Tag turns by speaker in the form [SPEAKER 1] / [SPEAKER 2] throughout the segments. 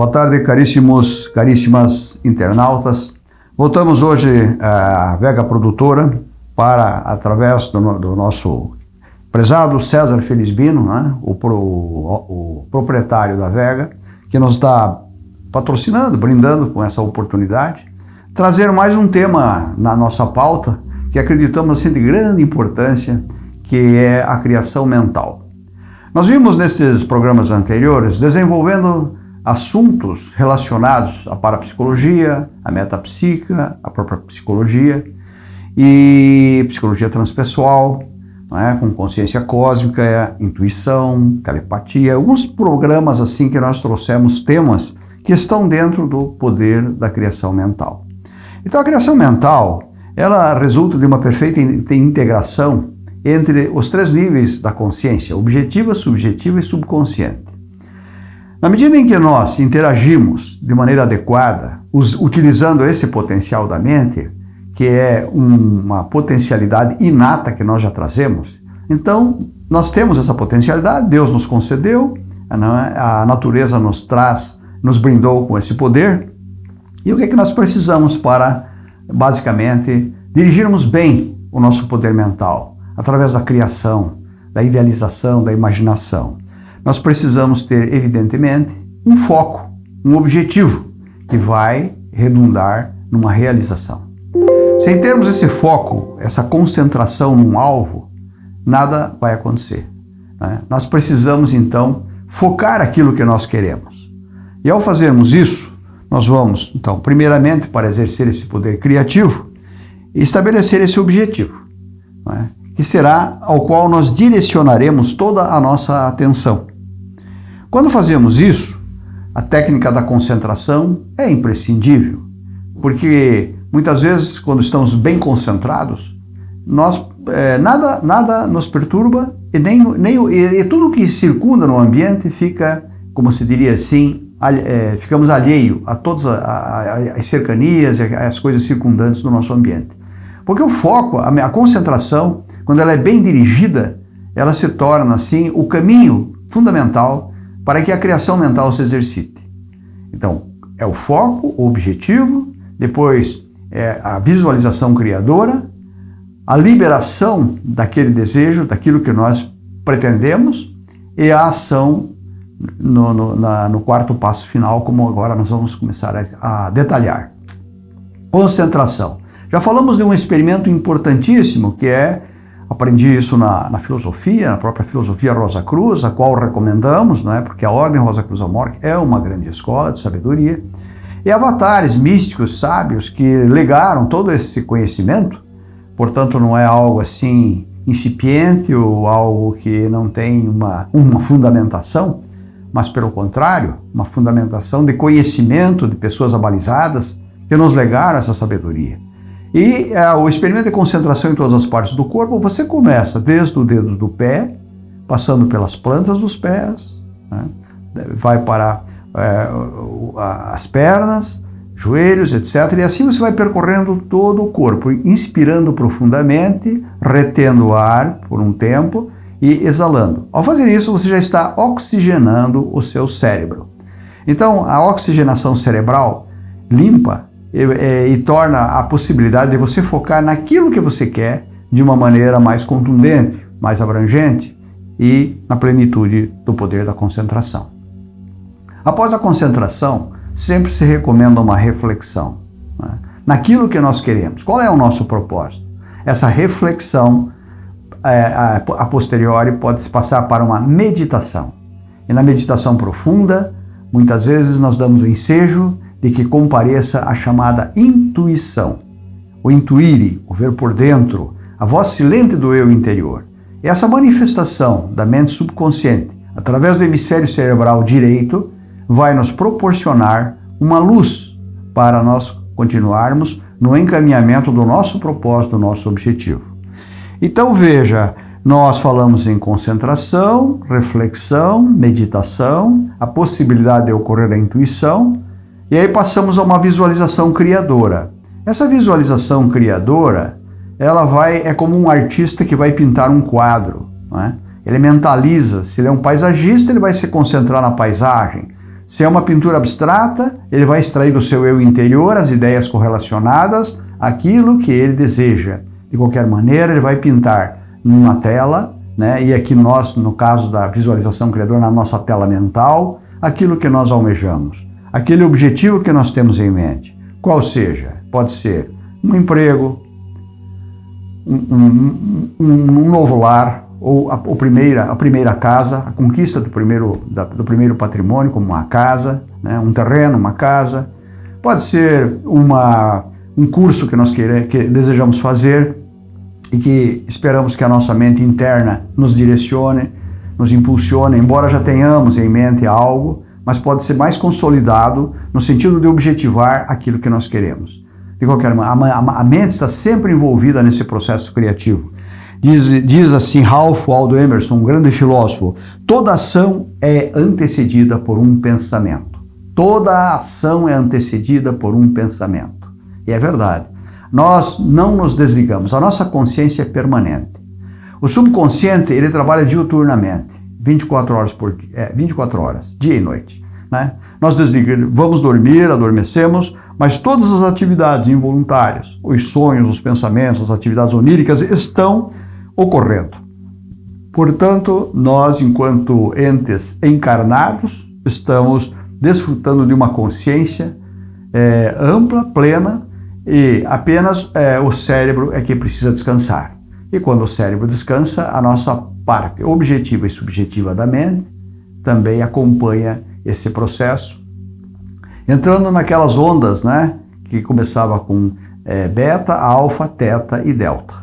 [SPEAKER 1] Boa tarde, caríssimos, caríssimas internautas. Voltamos hoje à Vega Produtora para, através do, do nosso prezado César Felizbino, né, o, pro, o, o proprietário da Vega, que nos está patrocinando, brindando com essa oportunidade, trazer mais um tema na nossa pauta que acreditamos ser de grande importância, que é a criação mental. Nós vimos nesses programas anteriores desenvolvendo assuntos relacionados à parapsicologia, à metapsíquica, à própria psicologia e psicologia transpessoal, é? com consciência cósmica, intuição, telepatia, alguns programas assim que nós trouxemos temas que estão dentro do poder da criação mental. Então a criação mental, ela resulta de uma perfeita integração entre os três níveis da consciência, objetiva, subjetiva e subconsciente. Na medida em que nós interagimos de maneira adequada, utilizando esse potencial da mente, que é uma potencialidade inata que nós já trazemos, então nós temos essa potencialidade, Deus nos concedeu, a natureza nos traz, nos brindou com esse poder, e o que é que nós precisamos para, basicamente, dirigirmos bem o nosso poder mental? Através da criação, da idealização, da imaginação. Nós precisamos ter, evidentemente, um foco, um objetivo que vai redundar numa realização. Sem termos esse foco, essa concentração num alvo, nada vai acontecer. Né? Nós precisamos, então, focar aquilo que nós queremos. E ao fazermos isso, nós vamos, então, primeiramente, para exercer esse poder criativo, estabelecer esse objetivo, é? que será ao qual nós direcionaremos toda a nossa atenção. Quando fazemos isso, a técnica da concentração é imprescindível, porque muitas vezes, quando estamos bem concentrados, nós, é, nada, nada nos perturba e, nem, nem, e, e tudo que circunda no ambiente fica, como se diria assim, é, ficamos alheio a todas as cercanias e as coisas circundantes do nosso ambiente. Porque o foco, a, concentração, quando ela é bem dirigida, ela se torna, assim, o caminho fundamental para que a criação mental se exercite. Então, é o foco, o objetivo, depois é a visualização criadora, a liberação daquele desejo, daquilo que nós pretendemos, e a ação no, no, na, no quarto passo final, como agora nós vamos começar a, a detalhar. Concentração. Já falamos de um experimento importantíssimo que é, aprendi isso na, na, filosofia, na própria filosofia Rosa Cruz, a qual recomendamos, não é? porque a Ordem Rosa Cruz Amor é uma grande escola de sabedoria, e avatares místicos, sábios, que legaram todo esse conhecimento, portanto não é algo assim incipiente ou algo que não tem uma, uma fundamentação, mas pelo contrário, uma fundamentação de conhecimento de pessoas abalizadas que nos legaram essa sabedoria. E é, o experimento de concentração em todas as partes do corpo, você começa desde o dedo do pé, passando pelas plantas dos pés, né? vai para é, as pernas, joelhos, etc. E assim você vai percorrendo todo o corpo, inspirando profundamente, retendo o ar por um tempo, e exalando. Ao fazer isso, você já está oxigenando o seu cérebro. Então, a oxigenação cerebral limpa e, e, e, torna a possibilidade de você focar naquilo que você quer de uma maneira mais contundente, mais abrangente e na plenitude do poder da concentração. Após a concentração, sempre se recomenda uma reflexão né? naquilo que nós queremos. Qual é o nosso propósito? Essa reflexão é, a, a posteriori pode se passar para uma meditação. E na meditação profunda, muitas vezes nós damos o ensejo de que compareça a chamada intuição. O intuire, o ver por dentro, a voz silente do eu interior. E essa manifestação da mente subconsciente, através do hemisfério cerebral direito, vai nos proporcionar uma luz para nós continuarmos no encaminhamento do nosso propósito, do nosso objetivo. Então veja, nós falamos em concentração, reflexão, meditação, a possibilidade de ocorrer a intuição, e aí passamos a uma visualização criadora. Essa visualização criadora, ela vai é como um artista que vai pintar um quadro, né? Ele mentaliza, se ele é um paisagista, ele vai se concentrar na paisagem. Se é uma pintura abstrata, ele vai extrair do seu eu interior as ideias correlacionadas àquilo que ele deseja. De qualquer maneira, ele vai pintar numa tela, né? e aqui nós, no caso da visualização criadora, na nossa tela mental, aquilo que nós almejamos, aquele objetivo que nós temos em mente. Qual seja? Pode ser um emprego, um, um, um, novo lar, ou a, a, primeira, a primeira casa, a conquista do primeiro, da, do primeiro patrimônio, como uma casa, né, um terreno, uma casa. Pode ser uma, um curso que nós queire, que desejamos fazer e que esperamos que a nossa mente interna nos direcione, nos impulsione, embora já tenhamos em mente algo, mas pode ser mais consolidado no sentido de objetivar aquilo que nós queremos. De qualquer maneira, a, mente está sempre envolvida nesse processo criativo. Diz, diz assim Ralph Waldo Emerson, um grande filósofo, toda ação é antecedida por um pensamento. Toda ação é antecedida por um pensamento. E é verdade. Nós não nos desligamos, a nossa consciência é permanente. O subconsciente, ele trabalha diuturnamente, 24 horas por é, 24 horas, dia e noite. Né? Nós vamos dormir, adormecemos, mas todas as atividades involuntárias, os sonhos, os pensamentos, as atividades oníricas estão ocorrendo. Portanto, nós, enquanto entes encarnados, estamos desfrutando de uma consciência é, ampla, plena, e apenas é, o cérebro é que precisa descansar. E quando o cérebro descansa, a nossa parte objetiva e subjetiva da mente também acompanha esse processo, entrando naquelas ondas, né, que começava com é, beta, alfa, teta e delta.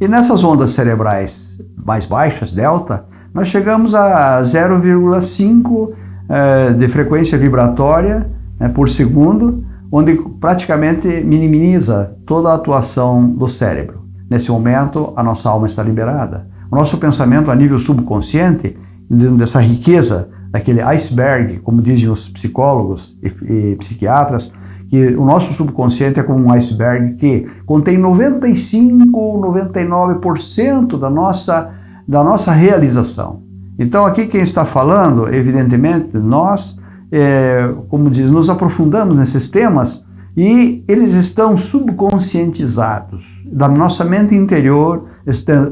[SPEAKER 1] E nessas ondas cerebrais mais baixas, delta, nós chegamos a 0,5 é, de frequência vibratória né, por segundo, onde praticamente minimiza toda a atuação do cérebro. Nesse momento, a nossa alma está liberada. O nosso pensamento a nível subconsciente, dessa riqueza, daquele iceberg, como dizem os psicólogos e, e psiquiatras, que o nosso subconsciente é como um iceberg que contém 95 ou 99% da nossa, da nossa realização. Então aqui quem está falando, evidentemente, nós, é, como diz, nos aprofundamos nesses temas e eles estão subconscientizados. Da nossa mente interior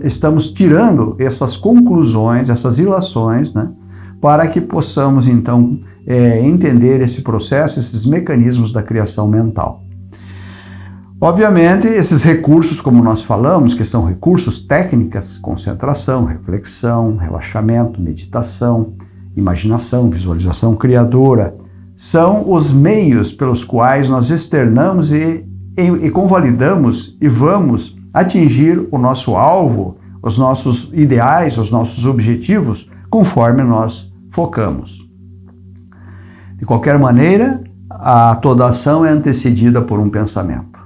[SPEAKER 1] estamos tirando essas conclusões, essas ilações, né, para que possamos então é, entender esse processo, esses mecanismos da criação mental. Obviamente, esses recursos, como nós falamos, que são recursos técnicas, concentração, reflexão, relaxamento, meditação, imaginação, visualização criadora, são os meios pelos quais nós externamos e, e, e convalidamos e vamos atingir o nosso alvo, os nossos ideais, os nossos objetivos, conforme nós focamos. De qualquer maneira, a toda ação é antecedida por um pensamento.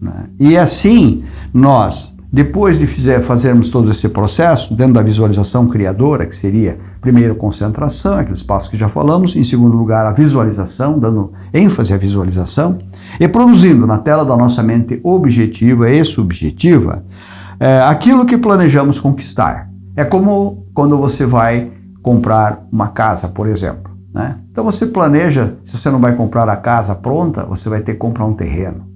[SPEAKER 1] Né? E assim, nós, depois de fizer, fazermos todo esse processo, dentro da visualização criadora, que seria, primeiro, concentração, aqueles passos que já falamos, em segundo lugar, a visualização, dando ênfase à visualização, e produzindo na tela da nossa mente objetiva e subjetiva é, aquilo que planejamos conquistar. É como quando você vai comprar uma casa, por exemplo. Né? Então você planeja, se você não vai comprar a casa pronta, você vai ter que comprar um terreno.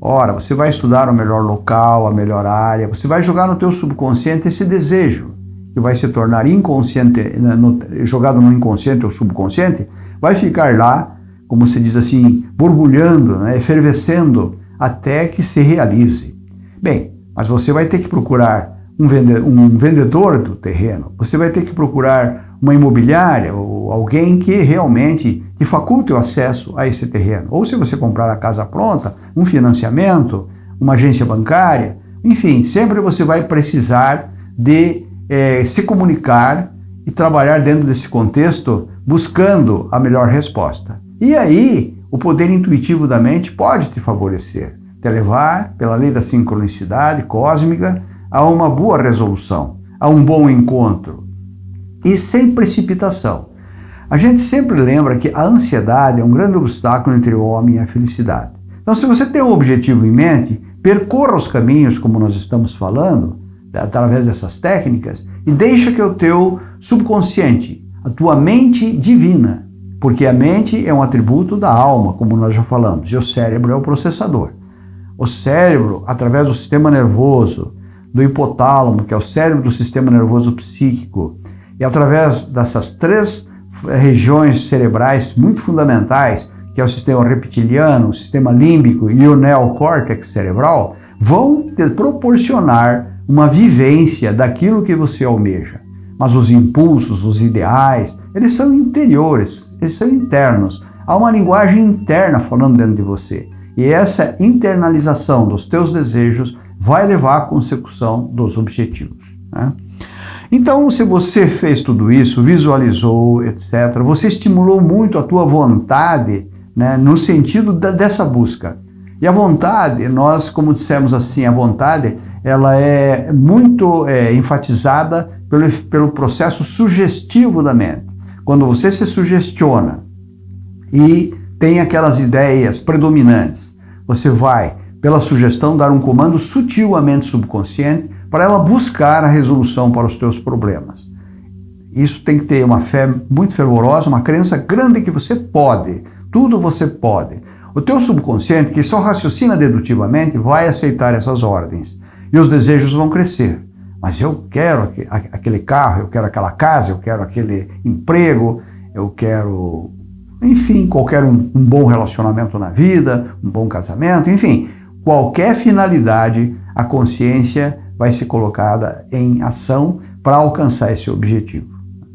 [SPEAKER 1] Ora, você vai estudar o melhor local, a melhor área, você vai jogar no teu subconsciente esse desejo, que vai se tornar inconsciente, né, jogado no inconsciente ou subconsciente, vai ficar lá, como se diz assim, borbulhando, né, efervescendo, até que se realize. Bem, mas você vai ter que procurar um, vende vendedor do terreno, você vai ter que procurar uma imobiliária ou alguém que realmente te faculte o acesso a esse terreno. Ou se você comprar a casa pronta, um financiamento, uma agência bancária, enfim, sempre você vai precisar de é, se comunicar e trabalhar dentro desse contexto buscando a melhor resposta. E aí, o poder intuitivo da mente pode te favorecer, te levar, pela lei da sincronicidade cósmica, a uma boa resolução, a um bom encontro, e sem precipitação. A gente sempre lembra que a ansiedade é um grande obstáculo entre o homem e a felicidade. Então, se você tem um objetivo em mente, percorra os caminhos, como nós estamos falando, através dessas técnicas, e deixa que o teu subconsciente, a tua mente divina, Porque a mente é um atributo da alma, como nós já falamos, e o cérebro é o processador. O cérebro, através do sistema nervoso, do hipotálamo, que é o cérebro do sistema nervoso psíquico, e através dessas três eh, regiões cerebrais muito fundamentais, que é o sistema reptiliano, o sistema límbico e o neocórtex cerebral, vão te proporcionar uma vivência daquilo que você almeja. Mas os impulsos, os ideais, eles são interiores, eles são internos. Há uma linguagem interna falando dentro de você. E essa internalização dos teus desejos vai levar à consecução dos objetivos. Né? Então, se você fez tudo isso, visualizou, etc., você estimulou muito a tua vontade né, no sentido da, dessa busca. E a vontade, nós, como dissemos assim, a vontade, ela é muito é, enfatizada pelo, pelo processo sugestivo da mente. Quando você se sugestiona e tem aquelas ideias predominantes, você vai, pela sugestão, dar um comando sutil à mente subconsciente para ela buscar a resolução para os teus problemas. Isso tem que ter uma fé muito fervorosa, uma crença grande que você pode, tudo você pode. O teu subconsciente, que só raciocina dedutivamente, vai aceitar essas ordens e os desejos vão crescer. Mas eu quero aquele carro, eu quero aquela casa, eu quero aquele emprego, eu quero, enfim, qualquer um, um bom relacionamento na vida, um bom casamento, enfim, qualquer finalidade, a consciência vai ser colocada em ação para alcançar esse objetivo.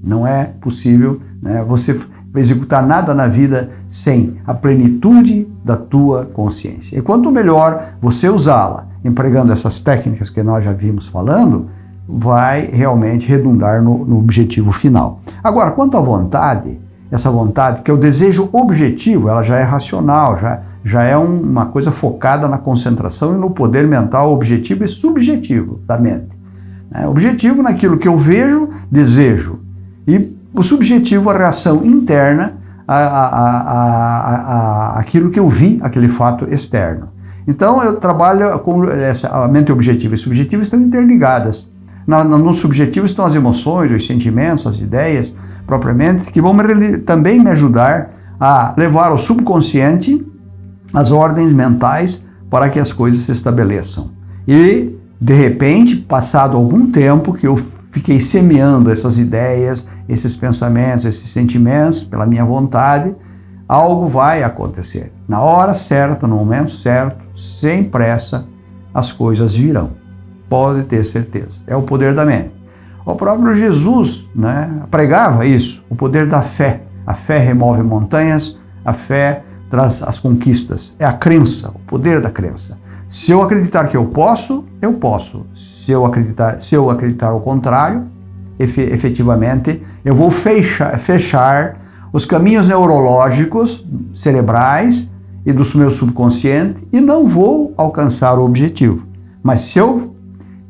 [SPEAKER 1] Não é possível né, você executar nada na vida sem a plenitude da tua consciência. E quanto melhor você usá-la, empregando essas técnicas que nós já vimos falando, vai realmente redundar no, no objetivo final. Agora, quanto à vontade, essa vontade, que é o desejo objetivo, ela já é racional, já já é um, uma coisa focada na concentração e no poder mental objetivo e subjetivo da mente. É, objetivo naquilo que eu vejo, desejo. E o subjetivo, a reação interna a, a, a, aquilo que eu vi, aquele fato externo. Então eu trabalho com essa, a mente objetiva e subjetiva estão interligadas. No, no subjetivo estão as emoções, os sentimentos, as ideias propriamente, que vão me, também me ajudar a levar ao subconsciente as ordens mentais para que as coisas se estabeleçam. E, de repente, passado algum tempo que eu fiquei semeando essas ideias, esses pensamentos, esses sentimentos, pela minha vontade, algo vai acontecer. Na hora certa, no momento certo, sem pressa, as coisas virão. Pode ter certeza. É o poder da mente. O próprio Jesus né, pregava isso, o poder da fé. A fé remove montanhas, a fé traz as conquistas. É a crença, o poder da crença. Se eu acreditar que eu posso, eu posso. Se eu acreditar, se eu acreditar o contrário, efetivamente, eu vou fechar, fechar os caminhos neurológicos, cerebrais e do meu subconsciente e não vou alcançar o objetivo. Mas se eu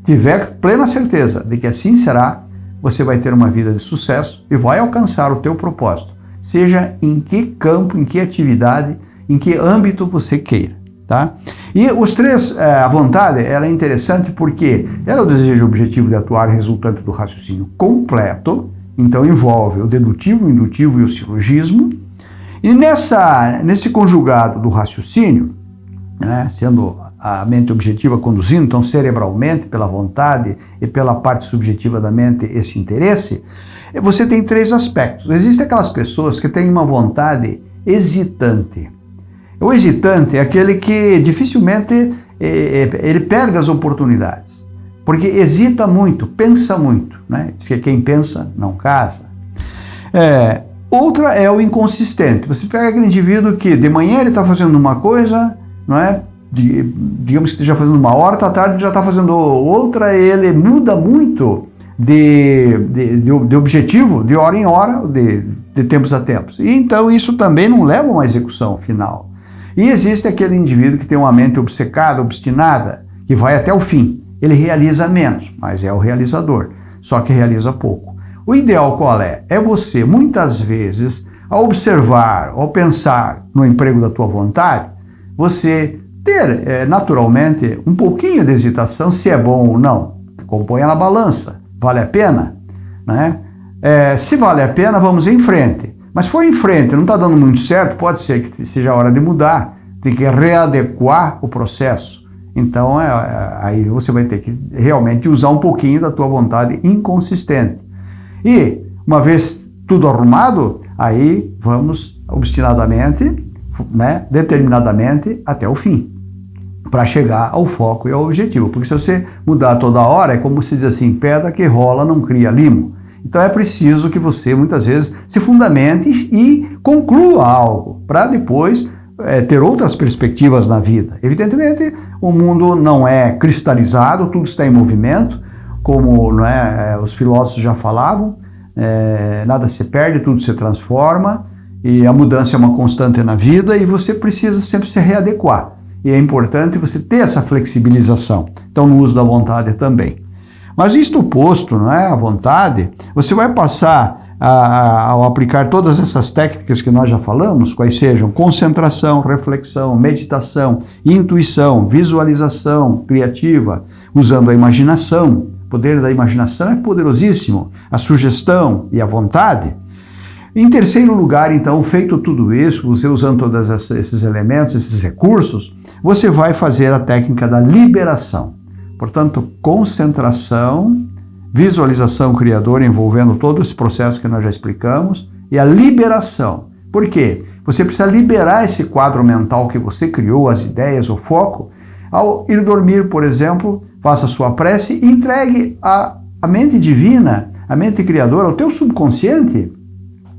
[SPEAKER 1] tiver plena certeza de que assim será, você vai ter uma vida de sucesso e vai alcançar o teu propósito seja em que campo, em que atividade, em que âmbito você queira. Tá? E os três, é, a vontade, ela é interessante porque ela é o desejo objetivo de atuar resultante do raciocínio completo, então envolve o dedutivo, o indutivo e o silogismo. E nessa, nesse conjugado do raciocínio, né, sendo a mente objetiva conduzindo, então cerebralmente, pela vontade e pela parte subjetiva da mente, esse interesse, você tem três aspectos. Existem aquelas pessoas que têm uma vontade hesitante. O hesitante é aquele que dificilmente é, é, ele perde as oportunidades, porque hesita muito, pensa muito. Né? Diz que quem pensa não casa. É, outra é o inconsistente. Você pega aquele indivíduo que de manhã ele está fazendo uma coisa, não é? digamos que esteja fazendo uma hora, à tarde já está fazendo outra, ele muda muito de, de, de, objetivo de hora em hora, de, de tempos a tempos. E então isso também não leva a uma execução final. E existe aquele indivíduo que tem uma mente obcecada, obstinada, que vai até o fim. Ele realiza menos, mas é o realizador, só que realiza pouco. O ideal qual é? É você, muitas vezes, ao observar, ao pensar no emprego da tua vontade, você ter é, naturalmente um pouquinho de hesitação se é bom ou não. Componha na balança. Vale a pena? Né? É, se vale a pena, vamos em frente. Mas foi em frente, não está dando muito certo, pode ser que seja a hora de mudar, tem que readequar o processo. Então, é, é, aí você vai ter que realmente usar um pouquinho da tua vontade inconsistente. E, uma vez tudo arrumado, aí vamos obstinadamente, né, determinadamente até o fim, para chegar ao foco e ao objetivo. Porque se você mudar toda hora, é como se diz assim, pedra que rola não cria limo. Então é preciso que você, muitas vezes, se fundamente e conclua algo, para depois é, ter outras perspectivas na vida. Evidentemente, o mundo não é cristalizado, tudo está em movimento, como é, é, os filósofos já falavam, é, nada se perde, tudo se transforma, e a mudança é uma constante na vida e você precisa sempre se readequar. E é importante você ter essa flexibilização. Então, no uso da vontade também. Mas isto posto, não é, a vontade, você vai passar a, ao aplicar todas essas técnicas que nós já falamos, quais sejam concentração, reflexão, meditação, intuição, visualização criativa, usando a imaginação. O poder da imaginação é poderosíssimo, a sugestão e a vontade. Em terceiro lugar, então, feito tudo isso, você usando todos esses elementos, esses recursos, você vai fazer a técnica da liberação. Portanto, concentração, visualização criadora envolvendo todo esse processo que nós já explicamos e a liberação. Por quê? Você precisa liberar esse quadro mental que você criou, as ideias, o foco. Ao ir dormir, por exemplo, faça sua prece e entregue a, a mente divina, a mente criadora, ao teu subconsciente,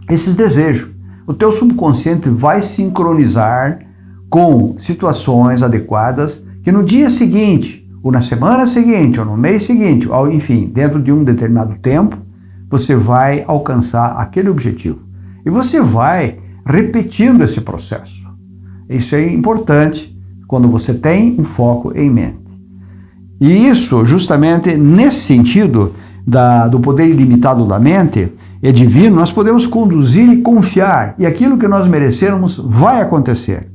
[SPEAKER 1] esses desejos. O teu subconsciente vai sincronizar com situações adequadas que no dia seguinte ou na semana seguinte, ou no mês seguinte, ou enfim, dentro de um determinado tempo, você vai alcançar aquele objetivo. E você vai repetindo esse processo. Isso é importante quando você tem um foco em mente. E isso, justamente nesse sentido da, do poder ilimitado da mente, é divino, nós podemos conduzir e confiar, e aquilo que nós merecermos vai acontecer.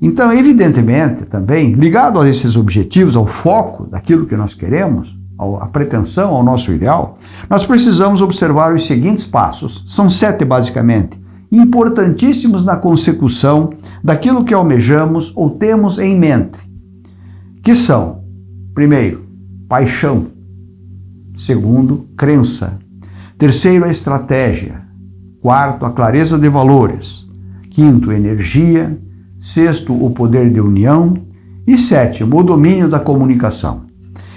[SPEAKER 1] Então, evidentemente, também, ligado a esses objetivos, ao foco daquilo que nós queremos, à pretensão, ao nosso ideal, nós precisamos observar os seguintes passos. São sete, basicamente, importantíssimos na consecução daquilo que almejamos ou temos em mente, que são, primeiro, paixão, segundo, crença, terceiro, a estratégia, quarto, a clareza de valores, quinto, energia, sexto, o poder de união e sétimo, o domínio da comunicação.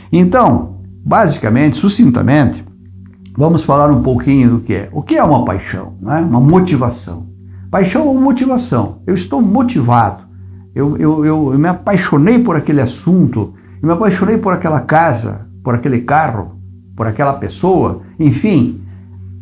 [SPEAKER 1] Então, basicamente, sucintamente, vamos falar um pouquinho do que é. O que é uma paixão? Né? Uma motivação. Paixão ou motivação. Eu estou motivado. Eu, eu, eu, eu me apaixonei por aquele assunto, eu me apaixonei por aquela casa, por aquele carro, por aquela pessoa, enfim.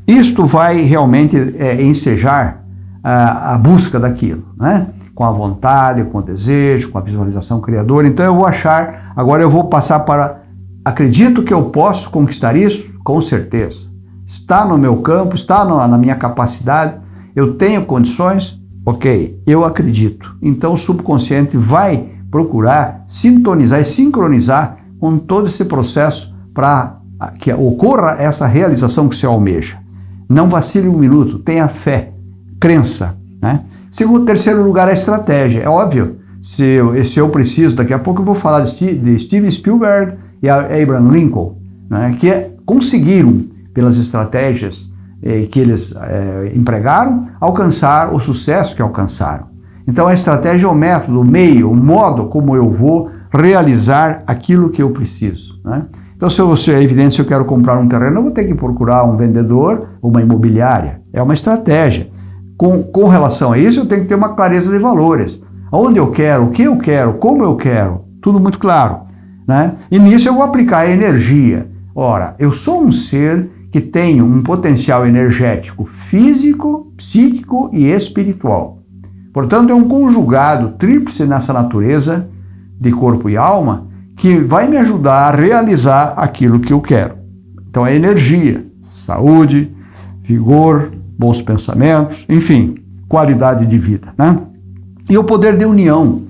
[SPEAKER 1] Isto vai realmente é, ensejar a, a busca daquilo, né? com a vontade, com o desejo, com a visualização criadora. Então eu vou achar, agora eu vou passar para, acredito que eu posso conquistar isso? Com certeza. Está no meu campo, está no, na minha capacidade, eu tenho condições? Ok, eu acredito. Então o subconsciente vai procurar sintonizar e sincronizar com todo esse processo para que ocorra essa realização que você almeja. Não vacile um minuto, tenha fé, crença, né? Segundo, terceiro lugar, a estratégia. É óbvio, se eu, se eu preciso, daqui a pouco eu vou falar de, de Steven Spielberg e Abraham Lincoln, né, que é, conseguiram, pelas estratégias eh, que eles eh, empregaram, alcançar o sucesso que alcançaram. Então a estratégia é o método, o meio, o modo como eu vou realizar aquilo que eu preciso. Né? Então, se eu, é evidente, se eu quero comprar um terreno, eu vou ter que procurar um vendedor, uma imobiliária. É uma estratégia. Com, com relação a isso, eu tenho que ter uma clareza de valores. Onde eu quero, o que eu quero, como eu quero, tudo muito claro. Né? E nisso eu vou aplicar a energia. Ora, eu sou um ser que tem um potencial energético físico, psíquico e espiritual. Portanto, é um conjugado tríplice nessa natureza de corpo e alma que vai me ajudar a realizar aquilo que eu quero. Então, é energia, saúde, vigor, bons pensamentos, enfim, qualidade de vida. Né? E o poder de união.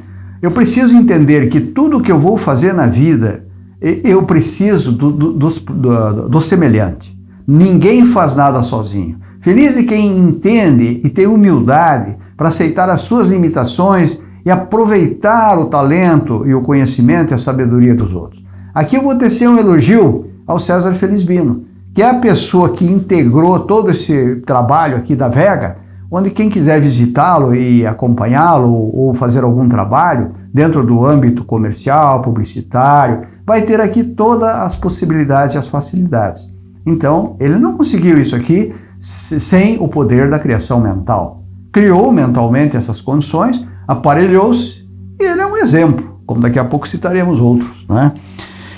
[SPEAKER 1] Eu preciso entender que tudo que eu vou fazer na vida, eu preciso do, do, do, do, semelhante. Ninguém faz nada sozinho. Feliz de quem entende e tem humildade para aceitar as suas limitações e aproveitar o talento e o conhecimento e a sabedoria dos outros. Aqui eu vou tecer um elogio ao César Felizbino, que é a pessoa que integrou todo esse trabalho aqui da Vega, onde quem quiser visitá-lo e acompanhá-lo ou fazer algum trabalho dentro do âmbito comercial, publicitário, vai ter aqui todas as possibilidades e as facilidades. Então, ele não conseguiu isso aqui sem o poder da criação mental. Criou mentalmente essas condições, aparelhou-se e ele é um exemplo, como daqui a pouco citaremos outros. Né?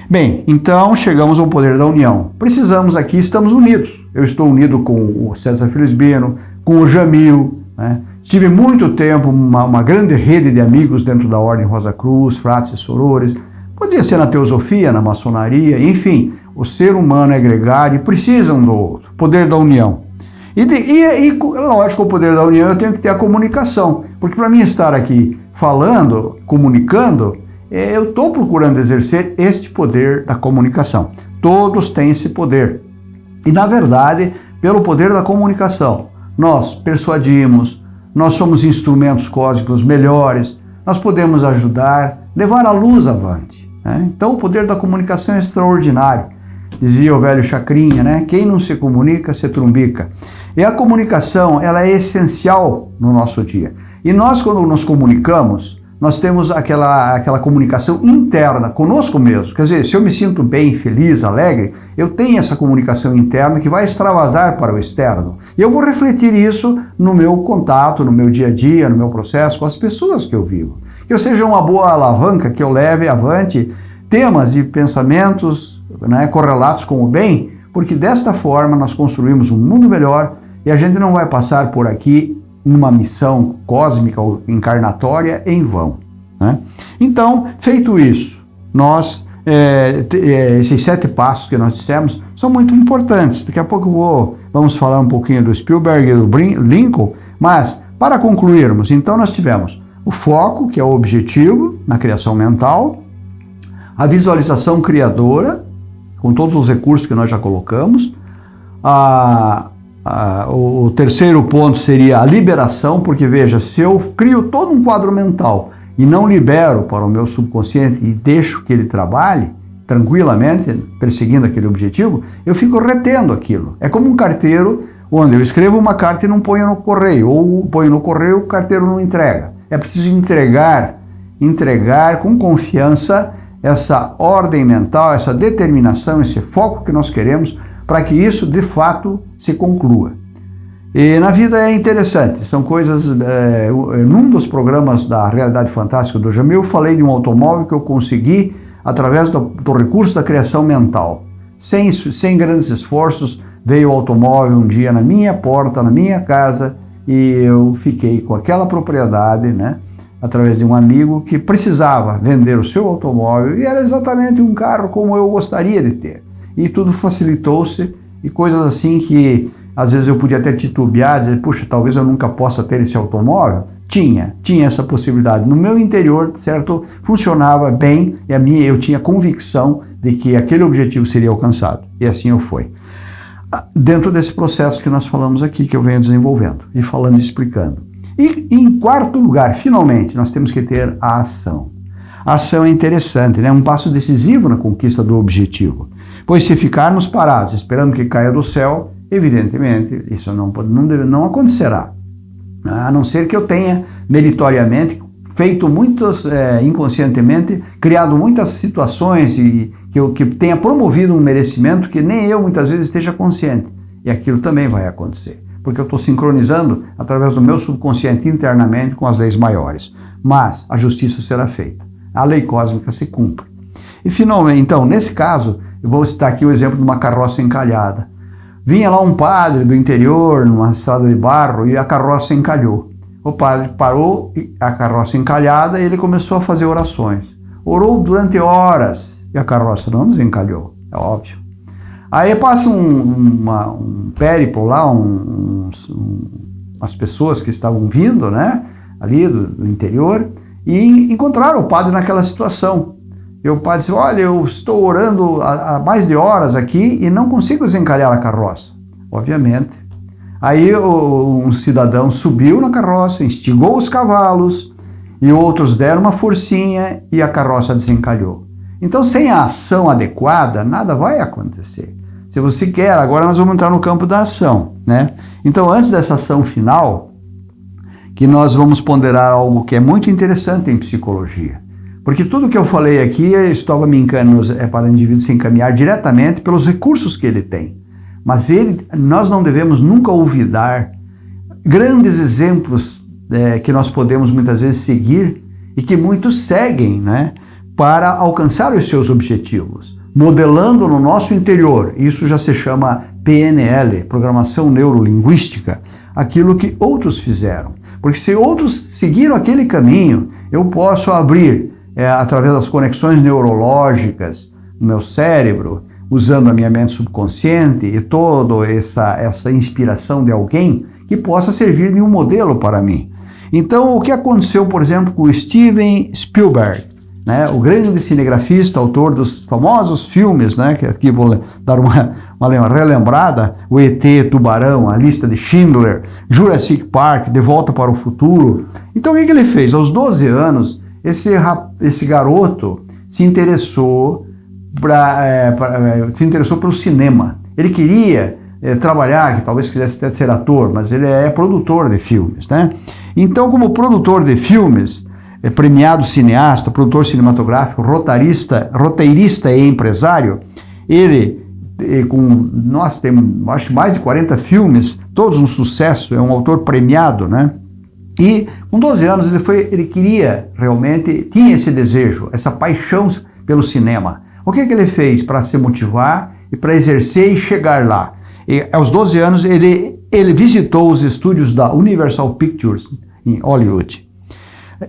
[SPEAKER 1] Bem, então chegamos ao poder da união. Precisamos aqui, estamos unidos. Eu estou unido com o César Felizbino, com o Jamil, né? Tive muito tempo uma, uma, grande rede de amigos dentro da Ordem Rosa Cruz, frates e sorores. Podia ser na teosofia, na maçonaria, enfim. O ser humano é gregário e precisa um do outro. Poder da união. E, de, e, e, lógico, o poder da união eu tenho que ter a comunicação. Porque para mim estar aqui falando, comunicando, é, eu estou procurando exercer este poder da comunicação. Todos têm esse poder. E na verdade, pelo poder da comunicação, nós persuadimos, nós somos instrumentos cósmicos melhores, nós podemos ajudar, levar a luz avante. Né? Então o poder da comunicação é extraordinário. Dizia o velho Chacrinha, né? Quem não se comunica, se trumbica. E a comunicação, ela é essencial no nosso dia. E nós, quando nos comunicamos, nós temos aquela, aquela comunicação interna conosco mesmo. Quer dizer, se eu me sinto bem, feliz, alegre, eu tenho essa comunicação interna que vai extravasar para o externo. E eu vou refletir isso no meu contato, no meu dia a dia, no meu processo com as pessoas que eu vivo. Que eu seja uma boa alavanca, que eu leve avante temas e pensamentos né, correlatos com o bem, porque desta forma nós construímos um mundo melhor e a gente não vai passar por aqui numa missão cósmica ou encarnatória em vão. Né? Então, feito isso, nós, é, esses sete passos que nós dissemos são muito importantes. Daqui a pouco vou, vamos falar um pouquinho do Spielberg e do Lincoln, mas para concluirmos, então nós tivemos o foco, que é o objetivo na criação mental, a visualização criadora, com todos os recursos que nós já colocamos, a, ah, o, terceiro ponto seria a liberação, porque veja, se eu crio todo um quadro mental e não libero para o meu subconsciente e deixo que ele trabalhe tranquilamente, perseguindo aquele objetivo, eu fico retendo aquilo. É como um carteiro onde eu escrevo uma carta e não ponho no correio, ou ponho no correio o carteiro não entrega. É preciso entregar, entregar com confiança essa ordem mental, essa determinação, esse foco que nós queremos para que isso de fato se conclua. E na vida é interessante, são coisas. É, num dos programas da Realidade Fantástica do Jamil, eu falei de um automóvel que eu consegui através do, do recurso da criação mental. Sem, sem grandes esforços, veio o automóvel um dia na minha porta, na minha casa, e eu fiquei com aquela propriedade, né? Através de um amigo que precisava vender o seu automóvel e era exatamente um carro como eu gostaria de ter. E tudo facilitou-se e coisas assim que às vezes eu podia até titubear, dizer, puxa, talvez eu nunca possa ter esse automóvel. Tinha, tinha essa possibilidade. No meu interior, certo, funcionava bem e a minha, eu tinha convicção de que aquele objetivo seria alcançado. E assim eu fui. Ah, dentro desse processo que nós falamos aqui, que eu venho desenvolvendo e falando e explicando. E em quarto lugar, finalmente, nós temos que ter a ação. A ação é interessante, né? um passo decisivo na conquista do objetivo. Pois se ficarmos parados esperando que caia do céu, evidentemente isso não, não, deve, não acontecerá. A não ser que eu tenha meritoriamente feito muitos, é, inconscientemente, criado muitas situações e que, eu, que tenha promovido um merecimento que nem eu muitas vezes esteja consciente. E aquilo também vai acontecer, porque eu estou sincronizando através do meu subconsciente internamente com as leis maiores. Mas a justiça será feita, a lei cósmica se cumpre. E finalmente, então, nesse caso, eu vou citar aqui o exemplo de uma carroça encalhada. Vinha lá um padre do interior, numa estrada de barro, e a carroça encalhou. O padre parou, a carroça encalhada, e ele começou a fazer orações. Orou durante horas, e a carroça não desencalhou, é óbvio. Aí passa um, uma, um périplo lá, um, um, umas pessoas que estavam vindo, né, ali do, do interior, e encontraram o padre naquela situação. E o padre disse, olha, eu estou orando há, há mais de horas aqui e não consigo desencalhar a carroça. Obviamente, Aí o, um cidadão subiu na carroça, instigou os cavalos e outros deram uma forcinha e a carroça desencalhou. Então, sem a ação adequada, nada vai acontecer. Se você quer, agora nós vamos entrar no campo da ação, né? Então, antes dessa ação final, que nós vamos ponderar algo que é muito interessante em psicologia. Porque tudo que eu falei aqui estava me encaminhando é para o indivíduo se encaminhar diretamente pelos recursos que ele tem. Mas ele, nós não devemos nunca olvidar grandes exemplos é, que nós podemos muitas vezes seguir e que muitos seguem né, para alcançar os seus objetivos, modelando no nosso interior, isso já se chama PNL, Programação Neurolinguística, aquilo que outros fizeram. Porque se outros seguiram aquele caminho, eu posso abrir, é, através das conexões neurológicas no meu cérebro, usando a minha mente subconsciente e toda essa, essa inspiração de alguém que possa servir de um modelo para mim. Então, o que aconteceu, por exemplo, com Steven Spielberg, né, o grande cinegrafista, autor dos famosos filmes, né, que aqui vou dar uma, uma relembrada, o ET, Tubarão, a lista de Schindler, Jurassic Park, De Volta para o Futuro. Então, o que, que ele fez? Aos 12 anos, esse, esse garoto se interessou pra, é, pra, é, se interessou pelo cinema. Ele queria é, trabalhar, que talvez quisesse até ser ator, mas ele é produtor de filmes, né? Então, como produtor de filmes, é premiado cineasta, produtor cinematográfico, rotarista, roteirista e empresário, ele com nós temos acho mais de 40 filmes, todos um sucesso, é um autor premiado, né? E com 12 anos ele foi, ele queria realmente, tinha esse desejo, essa paixão pelo cinema. O que, que ele fez para se motivar e para exercer e chegar lá? E, aos 12 anos, ele, ele visitou os estúdios da Universal Pictures em Hollywood.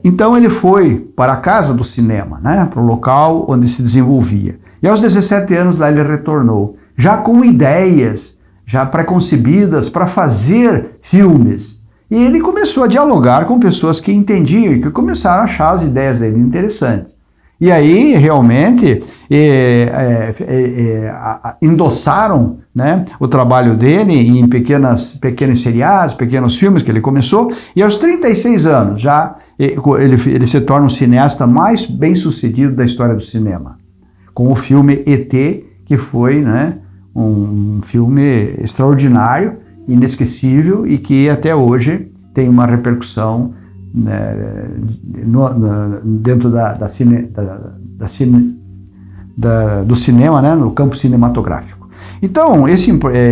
[SPEAKER 1] Então ele foi para a casa do cinema, né, para o local onde se desenvolvia. E aos 17 anos lá ele retornou, já com ideias, já preconcebidas para fazer filmes. E ele começou a dialogar com pessoas que entendiam e que começaram a achar as ideias dele interessantes. E aí, realmente, é, é, é, endossaram né, o trabalho dele em pequenas, pequenos seriados, pequenos filmes que ele começou, e aos 36 anos já ele, ele se torna um cineasta mais bem sucedido da história do cinema, com o filme ET, que foi né, um filme extraordinário, inesquecível e que até hoje tem uma repercussão né, no, no, dentro da, da, cine, da, da cine, do cinema, né, no campo cinematográfico. Então, esse,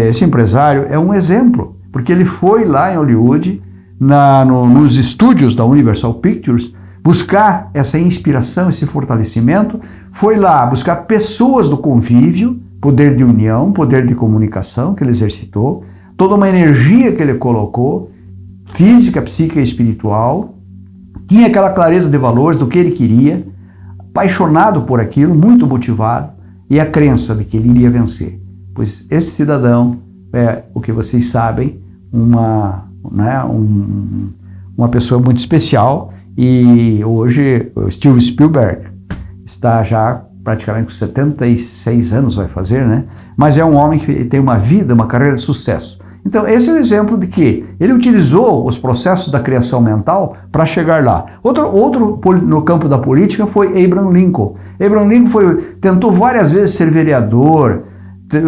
[SPEAKER 1] esse empresário é um exemplo, porque ele foi lá em Hollywood, na, no, nos estúdios da Universal Pictures, buscar essa inspiração, esse fortalecimento, foi lá buscar pessoas do convívio, poder de união, poder de comunicação que ele exercitou, toda uma energia que ele colocou, física, psíquica e espiritual, tinha aquela clareza de valores do que ele queria, apaixonado por aquilo, muito motivado, e a crença de que ele iria vencer. Pois esse cidadão é, o que vocês sabem, uma, né, um, uma pessoa muito especial, e hoje o Steven Spielberg está já praticamente com 76 anos, vai fazer, né? Mas é um homem que tem uma vida, uma carreira de sucesso. Então, esse é o exemplo de que ele utilizou os processos da criação mental para chegar lá. Outro, outro no campo da política foi Abraham Lincoln. Abraham Lincoln foi, tentou várias vezes ser vereador,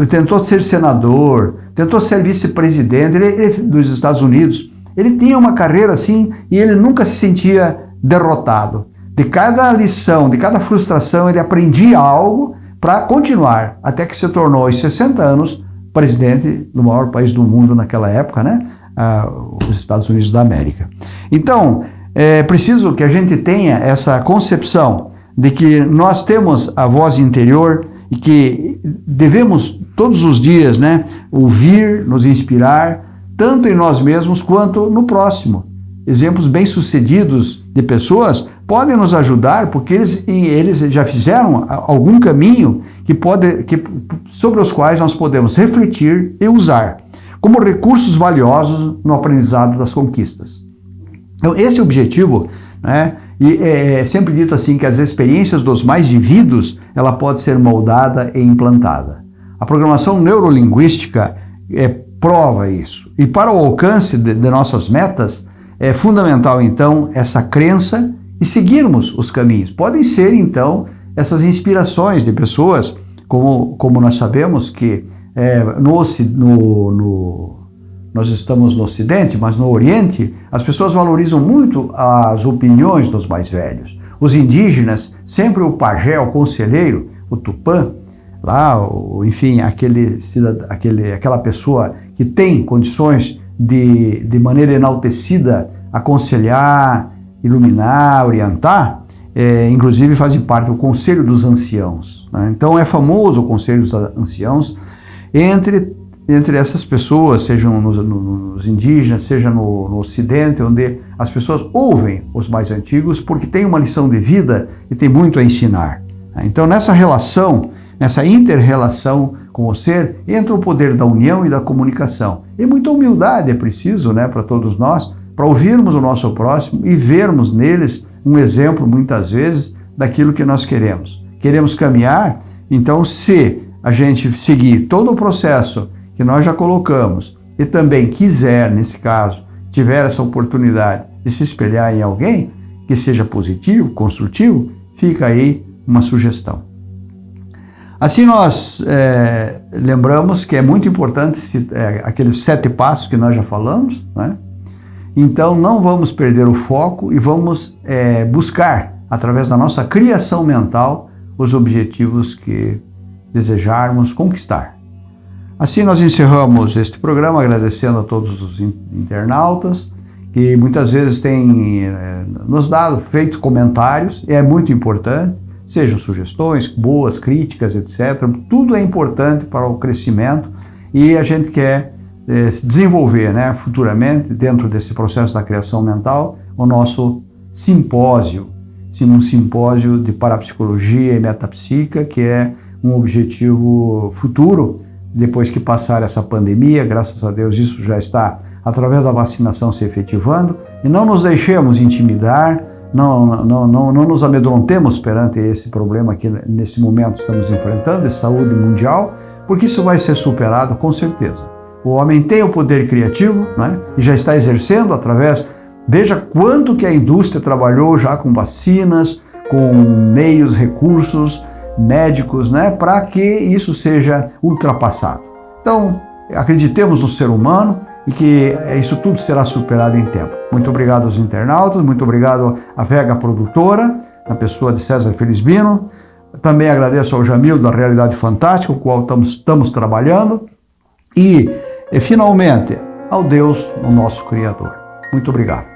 [SPEAKER 1] tentou ser senador, tentou ser vice-presidente dos Estados Unidos. Ele tinha uma carreira assim e ele nunca se sentia derrotado. De cada lição, de cada frustração, ele aprendia algo para continuar, até que se tornou aos 60 anos presidente do maior país do mundo naquela época, né? Ah, os Estados Unidos da América. Então, é preciso que a gente tenha essa concepção de que nós temos a voz interior e que devemos todos os dias, né, ouvir, nos inspirar, tanto em nós mesmos quanto no próximo. Exemplos bem-sucedidos de pessoas podem nos ajudar porque eles, eles já fizeram algum caminho que pode, que, sobre os quais nós podemos refletir e usar como recursos valiosos no aprendizado das conquistas. Então, esse é objetivo, né? E é, é sempre dito assim que as experiências dos mais vividos, ela pode ser moldada e implantada. A programação neurolinguística é prova isso. E para o alcance de, de nossas metas, é fundamental então essa crença e seguirmos os caminhos. Podem ser então essas inspirações de pessoas, como, como nós sabemos que é, no, no, no, nós estamos no Ocidente, mas no Oriente, as pessoas valorizam muito as opiniões dos mais velhos. Os indígenas, sempre o pajé, o conselheiro, o tupã, lá, enfim, aquele, aquele, aquela pessoa que tem condições de, de maneira enaltecida, aconselhar, iluminar, orientar, é, inclusive fazem parte do Conselho dos Anciãos. Né? Então é famoso o Conselho dos Anciãos entre, entre essas pessoas, sejam nos, nos indígenas, seja no, no, Ocidente, onde as pessoas ouvem os mais antigos porque tem uma lição de vida e tem muito a ensinar. Então nessa relação, nessa inter-relação com o ser, entra o poder da união e da comunicação. E muita humildade é preciso né, para todos nós, para ouvirmos o nosso próximo e vermos neles um exemplo, muitas vezes, daquilo que nós queremos. Queremos caminhar, então, se a gente seguir todo o processo que nós já colocamos e também quiser, nesse caso, tiver essa oportunidade de se espelhar em alguém que seja positivo, construtivo, fica aí uma sugestão. Assim nós é, lembramos que é muito importante é, aqueles sete passos que nós já falamos, né? Então não vamos perder o foco e vamos é, buscar, através da nossa criação mental, os objetivos que desejarmos conquistar. Assim nós encerramos este programa agradecendo a todos os internautas que muitas vezes têm é, nos dado, feito comentários, é muito importante, sejam sugestões, boas, críticas, etc. Tudo é importante para o crescimento e a gente quer eh, desenvolver né, futuramente, dentro desse processo da criação mental, o nosso simpósio, um simpósio de parapsicologia e metapsíquica, que é um objetivo futuro, depois que passar essa pandemia, graças a Deus isso já está, através da vacinação, se efetivando, e não nos deixemos intimidar, não, não, não, não nos amedrontemos perante esse problema que nesse momento estamos enfrentando, de saúde mundial, porque isso vai ser superado com certeza. O homem tem o poder criativo né? e já está exercendo através. Veja quanto que a indústria trabalhou já com vacinas, com meios, recursos médicos, né, para que isso seja ultrapassado. Então, acreditemos no ser humano e que isso tudo será superado em tempo. Muito obrigado aos internautas, muito obrigado à Vega Produtora, na pessoa de César Felizbino. Também agradeço ao Jamil da Realidade Fantástica, com o qual estamos, estamos trabalhando. E e finalmente, ao Deus, o nosso Criador. Muito obrigado.